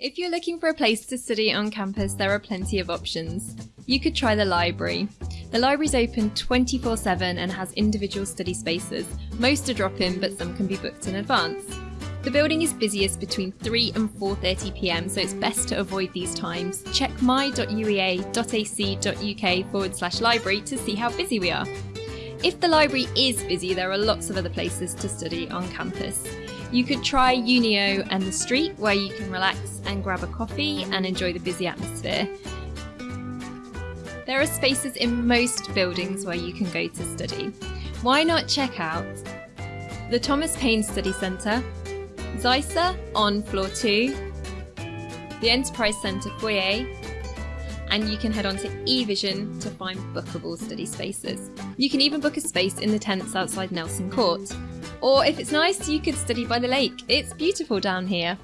If you're looking for a place to study on campus, there are plenty of options. You could try the library. The library's open 24 7 and has individual study spaces. Most are drop in, but some can be booked in advance. The building is busiest between 3 and 4:30 pm, so it's best to avoid these times. Check my.uea.ac.uk forward slash library to see how busy we are. If the library is busy, there are lots of other places to study on campus. You could try Unio and the street, where you can relax and grab a coffee and enjoy the busy atmosphere. There are spaces in most buildings where you can go to study. Why not check out the Thomas Paine Study Centre, ZICER on floor 2, the Enterprise Centre foyer, and you can head on to eVision to find bookable study spaces. You can even book a space in the tents outside Nelson Court. Or if it's nice, you could study by the lake. It's beautiful down here.